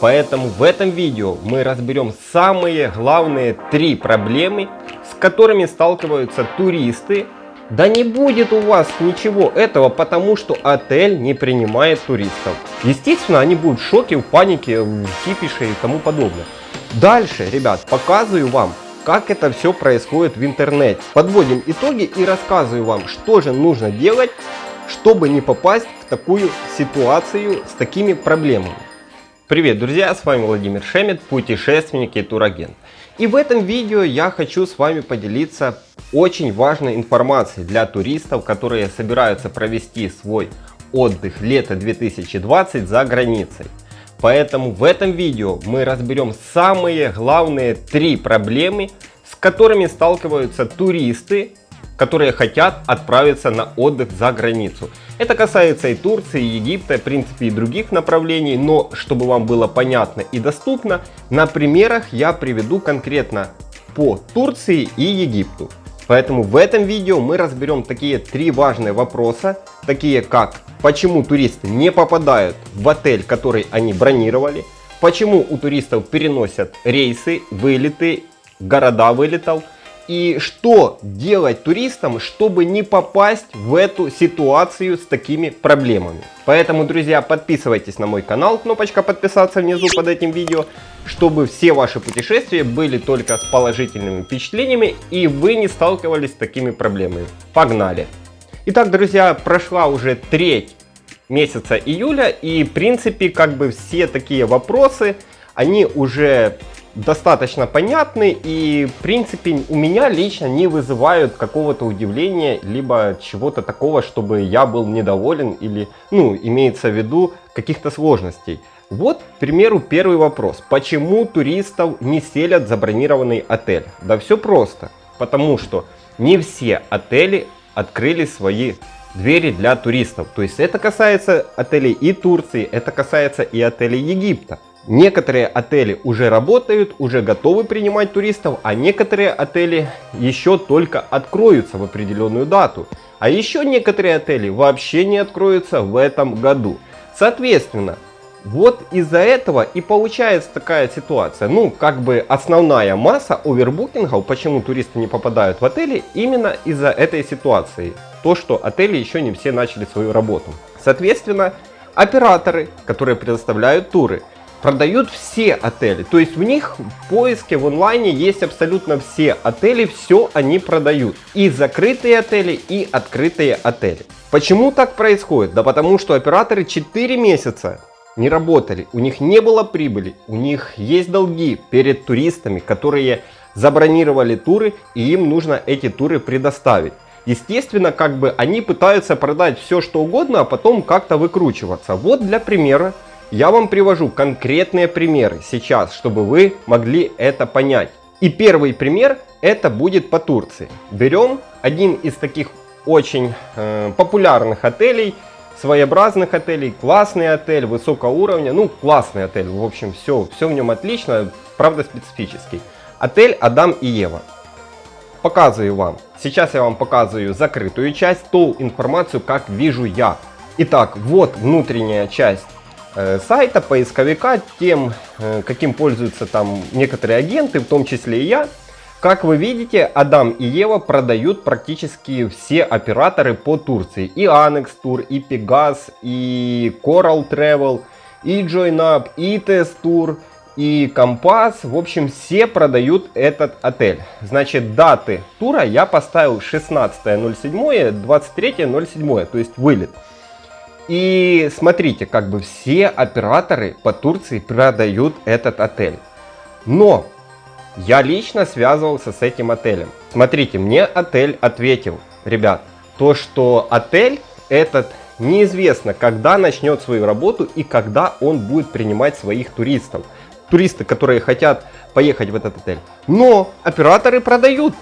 Поэтому в этом видео мы разберем самые главные три проблемы, с которыми сталкиваются туристы. Да не будет у вас ничего этого, потому что отель не принимает туристов. Естественно, они будут в шоке, в панике, в кипише и тому подобное. Дальше, ребят, показываю вам, как это все происходит в интернете. Подводим итоги и рассказываю вам, что же нужно делать, чтобы не попасть в такую ситуацию с такими проблемами. Привет, друзья, с вами Владимир Шемет, путешественник и турагент. И в этом видео я хочу с вами поделиться очень важной информацией для туристов, которые собираются провести свой отдых лето 2020 за границей. Поэтому в этом видео мы разберем самые главные три проблемы, с которыми сталкиваются туристы которые хотят отправиться на отдых за границу. Это касается и Турции, и Египта, в принципе и других направлений, но чтобы вам было понятно и доступно, на примерах я приведу конкретно по Турции и Египту. Поэтому в этом видео мы разберем такие три важные вопроса, такие как почему туристы не попадают в отель, который они бронировали, почему у туристов переносят рейсы, вылеты, города вылетов, и что делать туристам, чтобы не попасть в эту ситуацию с такими проблемами. Поэтому, друзья, подписывайтесь на мой канал, кнопочка подписаться внизу под этим видео, чтобы все ваши путешествия были только с положительными впечатлениями и вы не сталкивались с такими проблемами. Погнали! Итак, друзья, прошла уже треть месяца июля и, в принципе, как бы все такие вопросы, они уже достаточно понятны и, в принципе, у меня лично не вызывают какого-то удивления, либо чего-то такого, чтобы я был недоволен или, ну, имеется в виду каких-то сложностей. Вот, к примеру, первый вопрос. Почему туристов не селят забронированный отель? Да все просто. Потому что не все отели открыли свои двери для туристов. То есть это касается отелей и Турции, это касается и отелей Египта. Некоторые отели уже работают, уже готовы принимать туристов, а некоторые отели еще только откроются в определенную дату. А еще некоторые отели вообще не откроются в этом году. Соответственно, вот из-за этого и получается такая ситуация. Ну, как бы основная масса овербукингов, почему туристы не попадают в отели, именно из-за этой ситуации. То, что отели еще не все начали свою работу. Соответственно, операторы, которые предоставляют туры, продают все отели. То есть в них в поиске в онлайне есть абсолютно все отели, все они продают. И закрытые отели, и открытые отели. Почему так происходит? Да потому что операторы 4 месяца не работали, у них не было прибыли, у них есть долги перед туристами, которые забронировали туры и им нужно эти туры предоставить. Естественно, как бы они пытаются продать все что угодно, а потом как-то выкручиваться. Вот для примера я вам привожу конкретные примеры сейчас, чтобы вы могли это понять. И первый пример это будет по Турции. Берем один из таких очень э, популярных отелей, своеобразных отелей, классный отель, высокого уровня, ну классный отель, в общем все, все в нем отлично, правда специфический. Отель Адам и Ева. Показываю вам. Сейчас я вам показываю закрытую часть, ту информацию, как вижу я. Итак, вот внутренняя часть сайта, поисковика, тем, э, каким пользуются там некоторые агенты, в том числе и я. Как вы видите, Адам и Ева продают практически все операторы по Турции. И Annex Tour, и Pegas, и Coral Travel, и JoinUp, и Test Tour, и Compass. В общем, все продают этот отель. Значит, даты тура я поставил 16.07, 23.07, то есть вылет. И смотрите, как бы все операторы по Турции продают этот отель. Но я лично связывался с этим отелем. Смотрите, мне отель ответил, ребят, то что отель этот неизвестно, когда начнет свою работу и когда он будет принимать своих туристов. Туристы, которые хотят поехать в этот отель. Но операторы продают.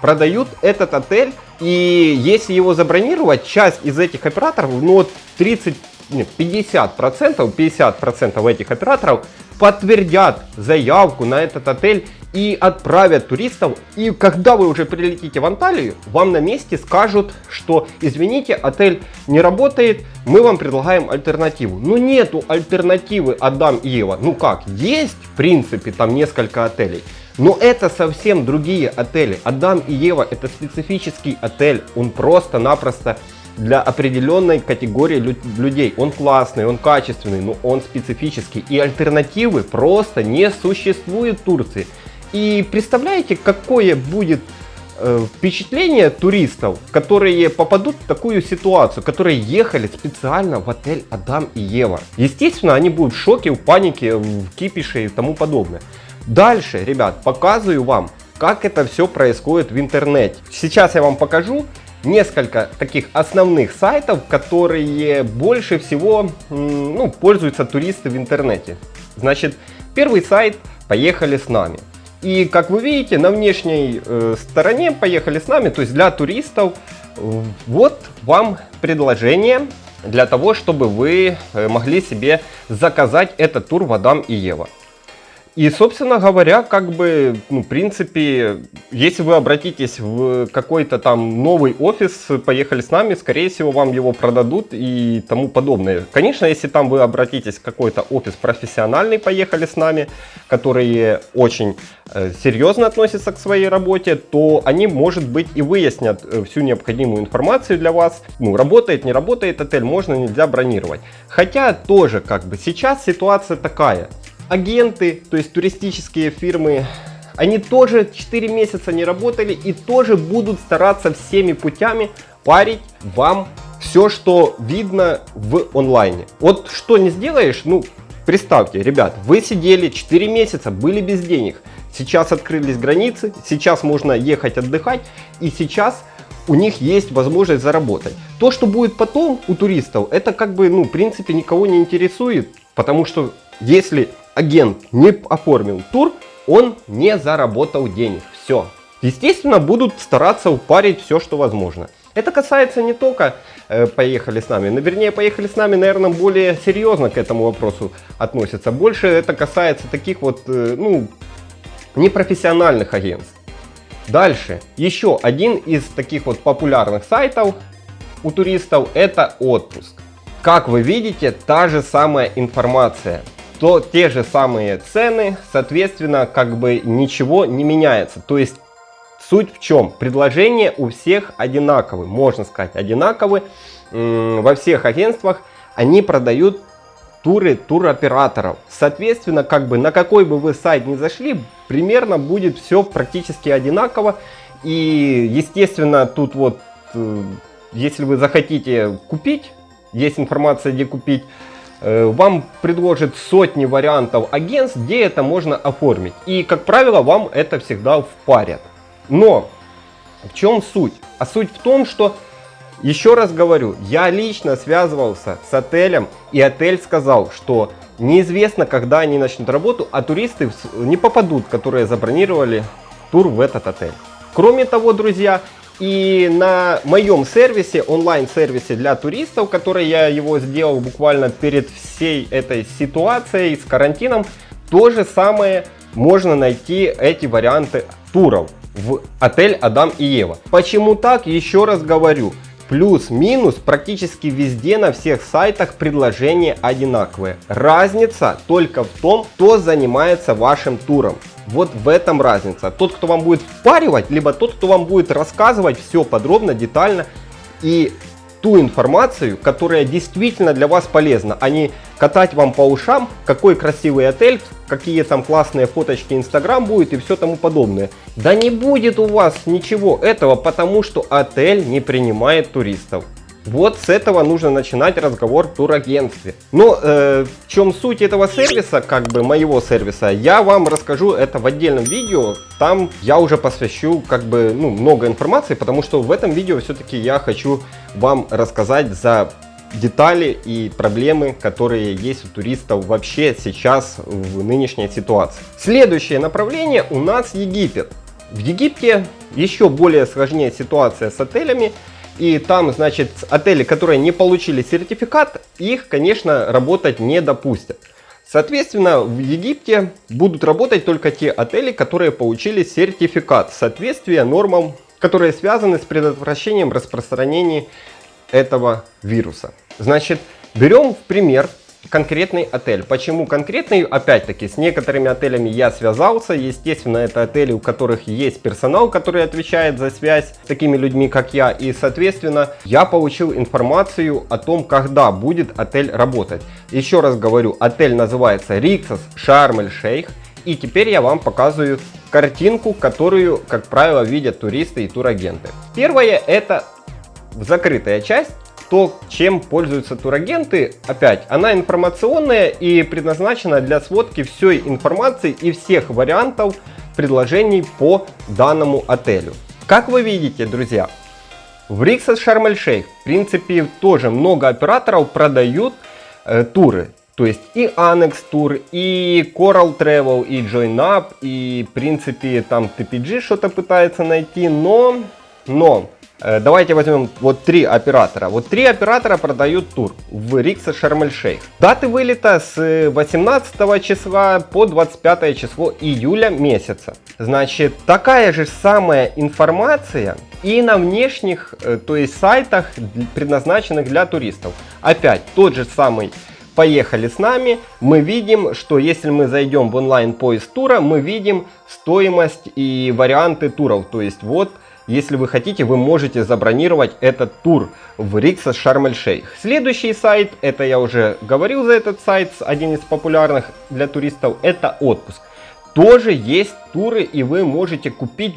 Продают этот отель и если его забронировать, часть из этих операторов, ну вот 30, нет, 50 процентов, 50 процентов этих операторов подтвердят заявку на этот отель и отправят туристов. И когда вы уже прилетите в Анталию, вам на месте скажут, что извините, отель не работает, мы вам предлагаем альтернативу. Но нету альтернативы Адам и Ева. Ну как, есть в принципе там несколько отелей. Но это совсем другие отели. Адам и Ева это специфический отель. Он просто-напросто для определенной категории людей. Он классный, он качественный, но он специфический. И альтернативы просто не существует в Турции. И представляете, какое будет э, впечатление туристов, которые попадут в такую ситуацию, которые ехали специально в отель Адам и Ева. Естественно, они будут в шоке, в панике, в кипише и тому подобное. Дальше, ребят, показываю вам, как это все происходит в интернете. Сейчас я вам покажу несколько таких основных сайтов, которые больше всего ну, пользуются туристы в интернете. Значит, первый сайт «Поехали с нами». И как вы видите, на внешней э, стороне «Поехали с нами», то есть для туристов, вот вам предложение для того, чтобы вы э, могли себе заказать этот тур в Адам и Ева. И, собственно говоря, как бы, ну, в принципе, если вы обратитесь в какой-то там новый офис, поехали с нами, скорее всего, вам его продадут и тому подобное. Конечно, если там вы обратитесь в какой-то офис профессиональный, поехали с нами, которые очень э, серьезно относятся к своей работе, то они, может быть, и выяснят э, всю необходимую информацию для вас. Ну, работает, не работает отель, можно, нельзя бронировать. Хотя тоже, как бы, сейчас ситуация такая – агенты, то есть туристические фирмы, они тоже 4 месяца не работали и тоже будут стараться всеми путями парить вам все, что видно в онлайне. Вот что не сделаешь, ну, представьте, ребят, вы сидели 4 месяца, были без денег. Сейчас открылись границы, сейчас можно ехать отдыхать, и сейчас у них есть возможность заработать. То, что будет потом у туристов, это как бы, ну, в принципе, никого не интересует, потому что если агент не оформил тур, он не заработал денег. Все. Естественно, будут стараться упарить все, что возможно. Это касается не только э, «Поехали с нами», но вернее «Поехали с нами», наверное, более серьезно к этому вопросу относятся. Больше это касается таких вот, э, ну, непрофессиональных агентств. Дальше, еще один из таких вот популярных сайтов у туристов это отпуск. Как вы видите, та же самая информация то те же самые цены, соответственно, как бы ничего не меняется. То есть суть в чем? Предложения у всех одинаковые, можно сказать одинаковые. Во всех агентствах они продают туры туроператоров. Соответственно, как бы на какой бы вы сайт ни зашли, примерно будет все практически одинаково. И естественно, тут вот, э, если вы захотите купить, есть информация, где купить, вам предложит сотни вариантов агентств, где это можно оформить. И, как правило, вам это всегда впарят. Но в чем суть? А суть в том, что, еще раз говорю, я лично связывался с отелем, и отель сказал, что неизвестно, когда они начнут работу, а туристы не попадут, которые забронировали тур в этот отель. Кроме того, друзья, и на моем сервисе, онлайн-сервисе для туристов, который я его сделал буквально перед всей этой ситуацией с карантином, то же самое можно найти эти варианты туров в отель Адам и Ева. Почему так? Еще раз говорю. Плюс-минус практически везде на всех сайтах предложения одинаковые. Разница только в том, кто занимается вашим туром. Вот в этом разница. Тот, кто вам будет впаривать, либо тот, кто вам будет рассказывать все подробно, детально и ту информацию, которая действительно для вас полезна, а не катать вам по ушам, какой красивый отель, какие там классные фоточки Инстаграм будет и все тому подобное. Да не будет у вас ничего этого, потому что отель не принимает туристов. Вот с этого нужно начинать разговор в турагентстве. Но э, в чем суть этого сервиса, как бы моего сервиса, я вам расскажу это в отдельном видео. Там я уже посвящу как бы ну, много информации, потому что в этом видео все-таки я хочу вам рассказать за детали и проблемы, которые есть у туристов вообще сейчас в нынешней ситуации. Следующее направление у нас Египет. В Египте еще более сложнее ситуация с отелями. И там, значит, отели, которые не получили сертификат, их, конечно, работать не допустят. Соответственно, в Египте будут работать только те отели, которые получили сертификат соответствия нормам, которые связаны с предотвращением распространения этого вируса. Значит, берем в пример конкретный отель. Почему конкретный? Опять-таки, с некоторыми отелями я связался. Естественно, это отели, у которых есть персонал, который отвечает за связь с такими людьми, как я. И, соответственно, я получил информацию о том, когда будет отель работать. Еще раз говорю, отель называется Sharm el Sheikh. И теперь я вам показываю картинку, которую, как правило, видят туристы и турагенты. Первое это закрытая часть то, чем пользуются турагенты, опять, она информационная и предназначена для сводки всей информации и всех вариантов предложений по данному отелю. Как вы видите, друзья, в Риксос Шарм-эль-Шейх, в принципе, тоже много операторов продают э, туры. То есть и Annex Tour, и Coral Travel, и JoinUp, и в принципе там TPG что-то пытается найти, но, но давайте возьмем вот три оператора. Вот три оператора продают тур в Рикса Шарм-эль-Шейх. Даты вылета с 18 числа по 25 число июля месяца. Значит, такая же самая информация и на внешних, э, то есть сайтах, предназначенных для туристов. Опять тот же самый Поехали с нами. Мы видим, что если мы зайдем в онлайн поиск тура, мы видим стоимость и варианты туров. То есть вот если вы хотите, вы можете забронировать этот тур в Рикса Шарм-эль-Шейх. Следующий сайт, это я уже говорил за этот сайт, один из популярных для туристов, это отпуск. Тоже есть туры и вы можете купить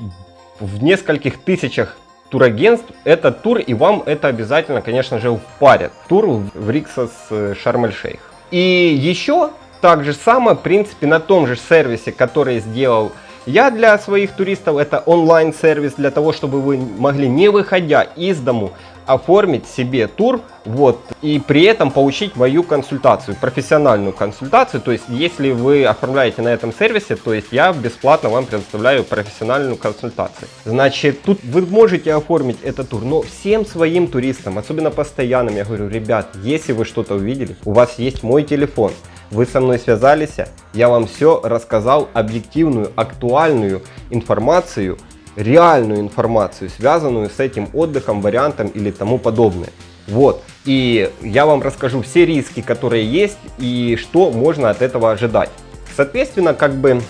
в нескольких тысячах турагентств этот тур и вам это обязательно, конечно же, впарят. Тур в Риксос Шарм-эль-Шейх. И еще так же самое, в принципе, на том же сервисе, который сделал я для своих туристов это онлайн-сервис для того, чтобы вы могли, не выходя из дому, оформить себе тур, вот, и при этом получить мою консультацию, профессиональную консультацию, то есть, если вы оформляете на этом сервисе, то есть, я бесплатно вам предоставляю профессиональную консультацию. Значит, тут вы можете оформить этот тур, но всем своим туристам, особенно постоянным, я говорю, ребят, если вы что-то увидели, у вас есть мой телефон, вы со мной связались, я вам все рассказал, объективную, актуальную информацию, реальную информацию, связанную с этим отдыхом, вариантом или тому подобное. Вот, и я вам расскажу все риски, которые есть и что можно от этого ожидать. Соответственно, как бы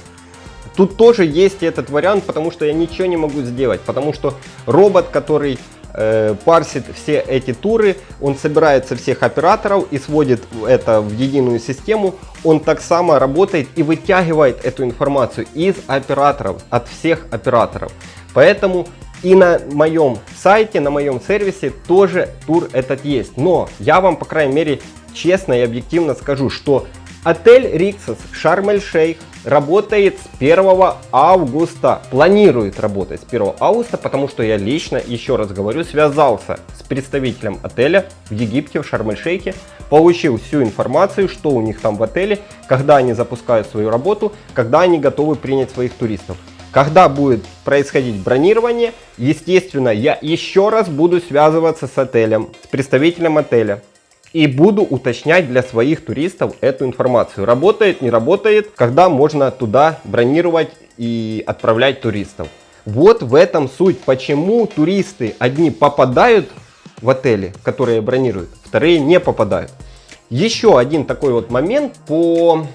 тут тоже есть этот вариант, потому что я ничего не могу сделать, потому что робот, который э, парсит все эти туры, он собирает со всех операторов и сводит это в единую систему. Он так само работает и вытягивает эту информацию из операторов, от всех операторов. Поэтому и на моем сайте, на моем сервисе тоже тур этот есть. Но я вам, по крайней мере, честно и объективно скажу, что отель Риксос Шарм-эль-Шейх работает с 1 августа. Планирует работать с 1 августа, потому что я лично, еще раз говорю, связался с представителем отеля в Египте, в Шарм-эль-Шейхе, получил всю информацию, что у них там в отеле, когда они запускают свою работу, когда они готовы принять своих туристов. Когда будет происходить бронирование, естественно, я еще раз буду связываться с отелем, с представителем отеля и буду уточнять для своих туристов эту информацию. Работает, не работает, когда можно туда бронировать и отправлять туристов. Вот в этом суть, почему туристы одни попадают в отели, которые бронируют, вторые не попадают. Еще один такой вот момент по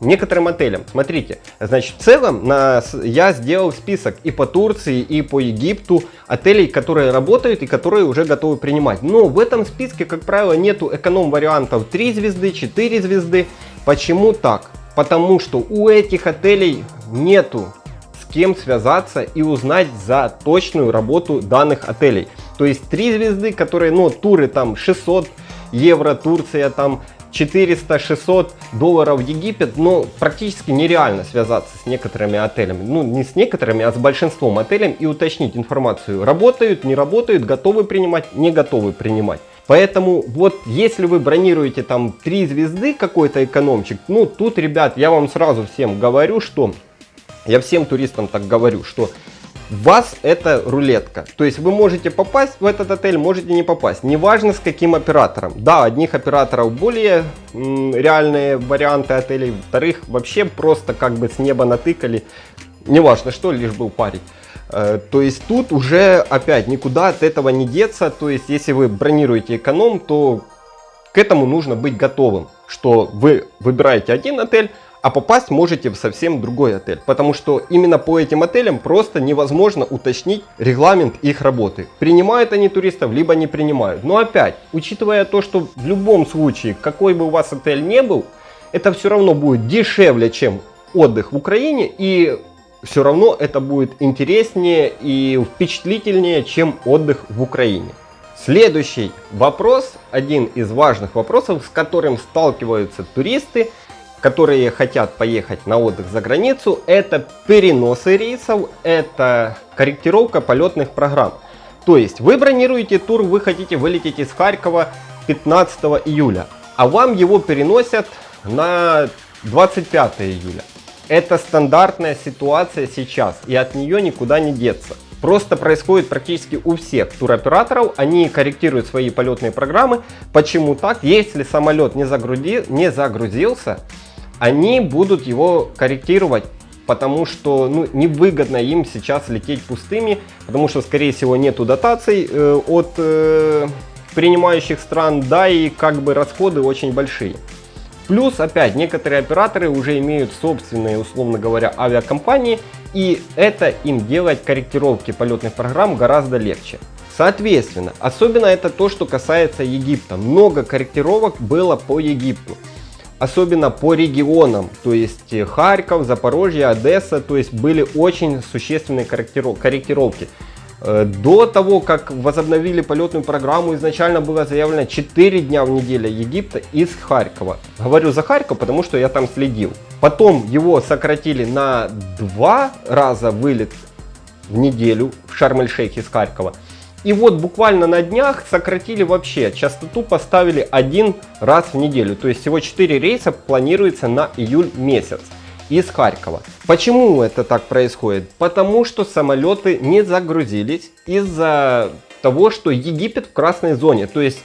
некоторым отелям. Смотрите, значит, в целом на, я сделал список и по Турции, и по Египту отелей, которые работают и которые уже готовы принимать. Но в этом списке, как правило, нету эконом-вариантов 3 звезды, 4 звезды. Почему так? Потому что у этих отелей нету с кем связаться и узнать за точную работу данных отелей. То есть 3 звезды, которые, ну, туры там 600 евро, Турция там 400-600 долларов в Египет, но практически нереально связаться с некоторыми отелями. Ну, не с некоторыми, а с большинством отелей и уточнить информацию. Работают, не работают, готовы принимать, не готовы принимать. Поэтому вот если вы бронируете там 3 звезды какой-то экономчик, ну тут, ребят, я вам сразу всем говорю, что я всем туристам так говорю, что вас это рулетка. То есть вы можете попасть в этот отель, можете не попасть. Неважно с каким оператором. Да, одних операторов более реальные варианты отелей, вторых вообще просто как бы с неба натыкали. Неважно что, лишь был парень. Э, то есть тут уже опять никуда от этого не деться. То есть если вы бронируете эконом, то к этому нужно быть готовым, что вы выбираете один отель, а попасть можете в совсем другой отель. Потому что именно по этим отелям просто невозможно уточнить регламент их работы. Принимают они туристов, либо не принимают. Но опять, учитывая то, что в любом случае, какой бы у вас отель не был, это все равно будет дешевле, чем отдых в Украине. И все равно это будет интереснее и впечатлительнее, чем отдых в Украине. Следующий вопрос, один из важных вопросов, с которым сталкиваются туристы – которые хотят поехать на отдых за границу, это переносы рейсов, это корректировка полетных программ. То есть вы бронируете тур, вы хотите вылететь из Харькова 15 июля, а вам его переносят на 25 июля. Это стандартная ситуация сейчас, и от нее никуда не деться. Просто происходит практически у всех туроператоров. Они корректируют свои полетные программы. Почему так? Если самолет не, загрузи, не загрузился, они будут его корректировать, потому что ну, невыгодно им сейчас лететь пустыми, потому что, скорее всего, нету дотаций э, от э, принимающих стран, да и как бы расходы очень большие. Плюс, опять, некоторые операторы уже имеют собственные, условно говоря, авиакомпании, и это им делать корректировки полетных программ гораздо легче. Соответственно, особенно это то, что касается Египта. Много корректировок было по Египту особенно по регионам, то есть э, Харьков, Запорожье, Одесса, то есть были очень существенные корректировки. Э, до того, как возобновили полетную программу, изначально было заявлено 4 дня в неделю Египта из Харькова. Говорю за Харьков, потому что я там следил. Потом его сократили на 2 раза вылет в неделю в Шарм-эль-Шейх из Харькова. И вот буквально на днях сократили вообще, частоту поставили один раз в неделю. То есть всего 4 рейса планируется на июль месяц из Харькова. Почему это так происходит? Потому что самолеты не загрузились из-за того, что Египет в красной зоне. То есть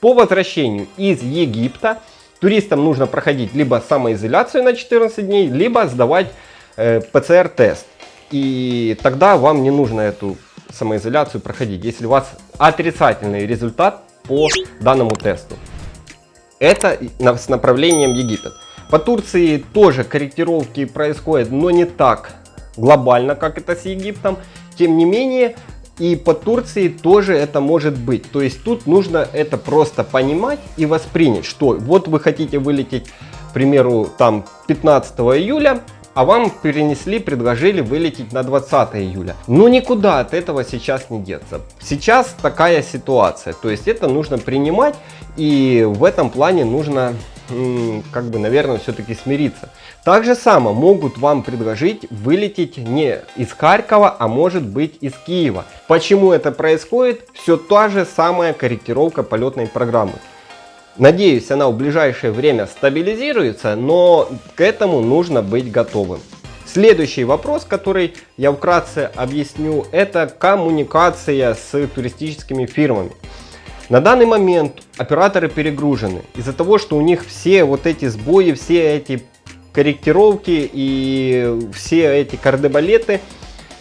по возвращению из Египта туристам нужно проходить либо самоизоляцию на 14 дней, либо сдавать э, ПЦР-тест. И тогда вам не нужно эту самоизоляцию проходить, если у вас отрицательный результат по данному тесту. Это с направлением Египет. По Турции тоже корректировки происходят, но не так глобально, как это с Египтом. Тем не менее, и по Турции тоже это может быть. То есть тут нужно это просто понимать и воспринять, что вот вы хотите вылететь, к примеру, там 15 июля, а вам перенесли, предложили вылететь на 20 июля. Ну никуда от этого сейчас не деться. Сейчас такая ситуация, то есть это нужно принимать и в этом плане нужно как бы, наверное, все-таки смириться. Так же само могут вам предложить вылететь не из Харькова, а может быть из Киева. Почему это происходит? Все та же самая корректировка полетной программы. Надеюсь, она в ближайшее время стабилизируется, но к этому нужно быть готовым. Следующий вопрос, который я вкратце объясню, это коммуникация с туристическими фирмами. На данный момент операторы перегружены из-за того, что у них все вот эти сбои, все эти корректировки и все эти кардебалеты –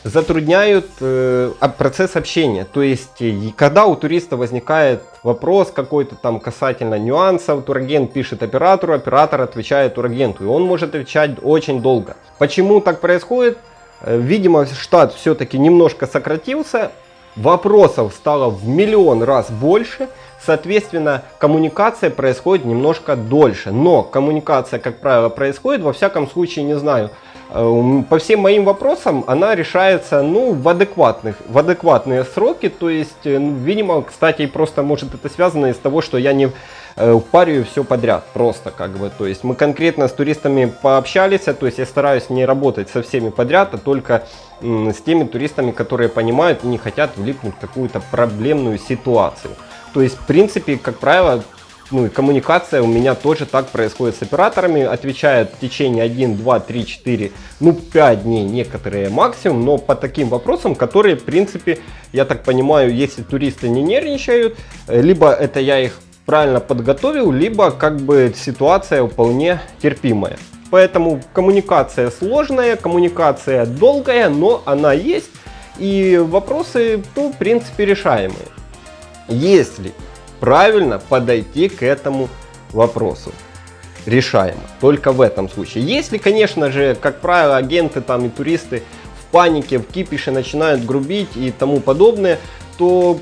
затрудняют э, процесс общения. То есть, когда у туриста возникает вопрос какой-то там касательно нюансов, турагент пишет оператору, оператор отвечает турагенту, и он может отвечать очень долго. Почему так происходит? Э, видимо, штат все-таки немножко сократился, вопросов стало в миллион раз больше, соответственно, коммуникация происходит немножко дольше. Но коммуникация, как правило, происходит, во всяком случае, не знаю, по всем моим вопросам она решается ну, в, адекватных, в адекватные сроки. То есть, э, ну, видимо, кстати, просто может это связано из того, что я не э, впариваю все подряд. Просто как бы. То есть мы конкретно с туристами пообщались. То есть я стараюсь не работать со всеми подряд, а только с теми туристами, которые понимают и не хотят влипнуть в какую-то проблемную ситуацию. То есть, в принципе, как правило, ну и коммуникация у меня тоже так происходит с операторами. Отвечают в течение 1, 2, 3, 4, ну 5 дней некоторые максимум, но по таким вопросам, которые в принципе, я так понимаю, если туристы не нервничают, либо это я их правильно подготовил, либо как бы ситуация вполне терпимая. Поэтому коммуникация сложная, коммуникация долгая, но она есть. И вопросы, ну, в принципе, решаемые. Если правильно подойти к этому вопросу. Решаемо. Только в этом случае. Если, конечно же, как правило, агенты там и туристы в панике, в кипише начинают грубить и тому подобное, то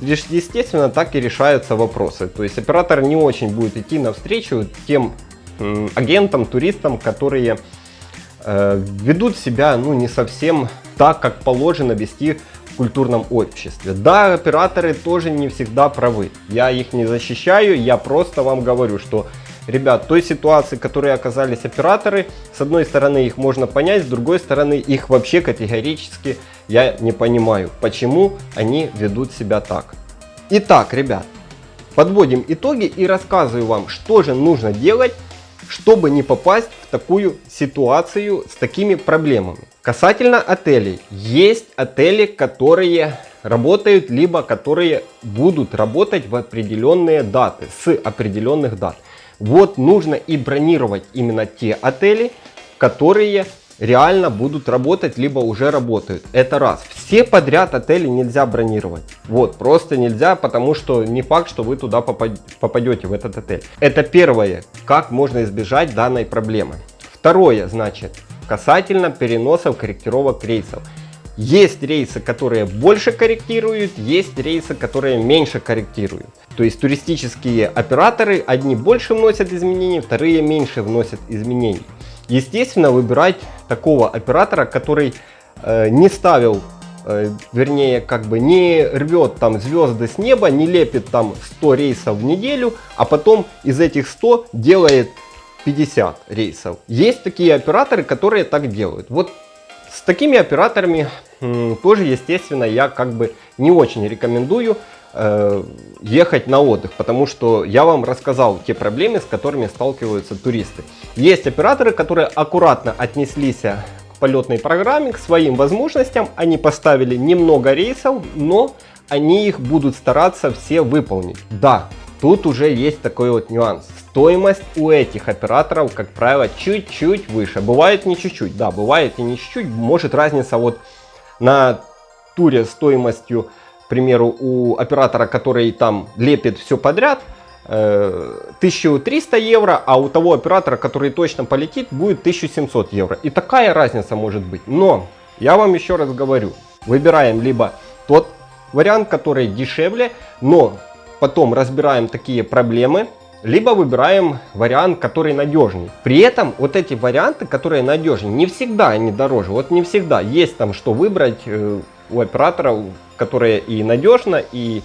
естественно так и решаются вопросы. То есть оператор не очень будет идти навстречу тем агентам, туристам, которые э, ведут себя ну, не совсем так, как положено вести культурном обществе. Да, операторы тоже не всегда правы. Я их не защищаю, я просто вам говорю, что, ребят, той ситуации, в которой оказались операторы, с одной стороны их можно понять, с другой стороны их вообще категорически я не понимаю, почему они ведут себя так. Итак, ребят, подводим итоги и рассказываю вам, что же нужно делать, чтобы не попасть в такую ситуацию с такими проблемами. Касательно отелей. Есть отели, которые работают, либо которые будут работать в определенные даты, с определенных дат. Вот нужно и бронировать именно те отели, которые реально будут работать, либо уже работают. Это раз. Все подряд отели нельзя бронировать. Вот, просто нельзя, потому что не факт, что вы туда попадете, в этот отель. Это первое, как можно избежать данной проблемы. Второе, значит, касательно переносов, корректировок рейсов. Есть рейсы, которые больше корректируют, есть рейсы, которые меньше корректируют. То есть туристические операторы, одни больше вносят изменений, вторые меньше вносят изменений. Естественно, выбирать такого оператора, который э, не ставил, э, вернее, как бы не рвет там звезды с неба, не лепит там 100 рейсов в неделю, а потом из этих 100 делает 50 рейсов. Есть такие операторы, которые так делают. Вот с такими операторами тоже, естественно, я как бы не очень рекомендую ехать на отдых, потому что я вам рассказал те проблемы, с которыми сталкиваются туристы. Есть операторы, которые аккуратно отнеслись к полетной программе, к своим возможностям. Они поставили немного рейсов, но они их будут стараться все выполнить. Да, тут уже есть такой вот нюанс. Стоимость у этих операторов, как правило, чуть-чуть выше. Бывает не чуть-чуть, да, бывает и не чуть-чуть. Может разница вот на туре стоимостью, к примеру, у оператора, который там лепит все подряд, 1300 э, евро, а у того оператора, который точно полетит, будет 1700 евро. И такая разница может быть. Но я вам еще раз говорю, выбираем либо тот вариант, который дешевле, но потом разбираем такие проблемы, либо выбираем вариант, который надежней. При этом вот эти варианты, которые надежнее, не всегда они дороже. Вот не всегда. Есть там что выбрать э, у операторов, которые и надежно, и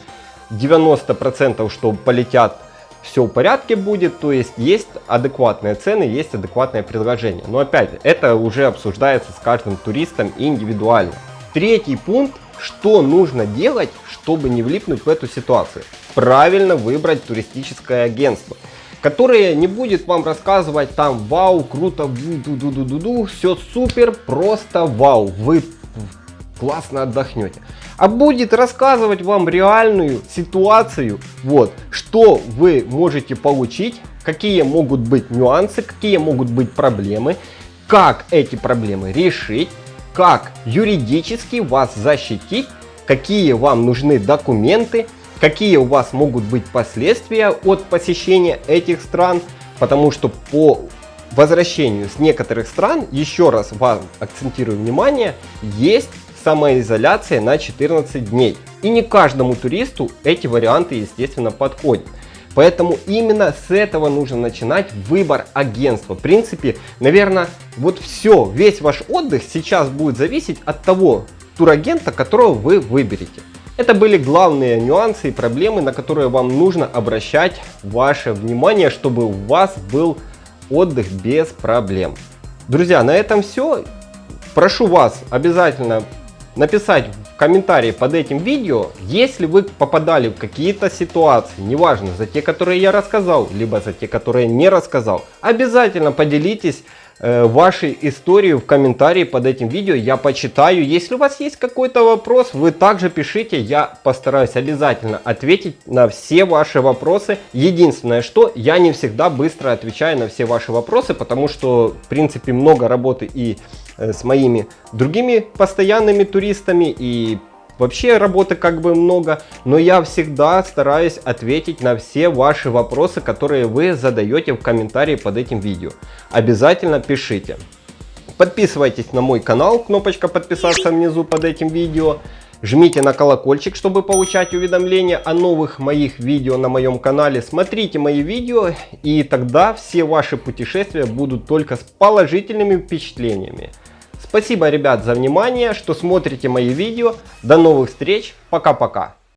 90% что полетят все в порядке будет, то есть есть адекватные цены, есть адекватное предложение. Но опять, это уже обсуждается с каждым туристом индивидуально. Третий пункт, что нужно делать, чтобы не влипнуть в эту ситуацию. Правильно выбрать туристическое агентство которое не будет вам рассказывать там вау, круто, ду ду ду ду ду все супер, просто вау, вы классно отдохнете. А будет рассказывать вам реальную ситуацию, вот, что вы можете получить, какие могут быть нюансы, какие могут быть проблемы, как эти проблемы решить, как юридически вас защитить, какие вам нужны документы, какие у вас могут быть последствия от посещения этих стран, потому что по возвращению с некоторых стран, еще раз вам акцентирую внимание, есть самоизоляция на 14 дней. И не каждому туристу эти варианты, естественно, подходят. Поэтому именно с этого нужно начинать выбор агентства. В принципе, наверное, вот все, весь ваш отдых сейчас будет зависеть от того турагента, которого вы выберете. Это были главные нюансы и проблемы, на которые вам нужно обращать ваше внимание, чтобы у вас был отдых без проблем. Друзья, на этом все. Прошу вас обязательно написать в комментарии под этим видео, если вы попадали в какие-то ситуации, неважно, за те, которые я рассказал, либо за те, которые не рассказал. Обязательно поделитесь э, вашей историей в комментарии под этим видео, я почитаю. Если у вас есть какой-то вопрос, вы также пишите, я постараюсь обязательно ответить на все ваши вопросы. Единственное, что я не всегда быстро отвечаю на все ваши вопросы, потому что, в принципе, много работы и с моими другими постоянными туристами и вообще работы как бы много, но я всегда стараюсь ответить на все ваши вопросы, которые вы задаете в комментарии под этим видео. Обязательно пишите. Подписывайтесь на мой канал, кнопочка подписаться внизу под этим видео. Жмите на колокольчик, чтобы получать уведомления о новых моих видео на моем канале. Смотрите мои видео и тогда все ваши путешествия будут только с положительными впечатлениями. Спасибо, ребят, за внимание, что смотрите мои видео. До новых встреч. Пока-пока.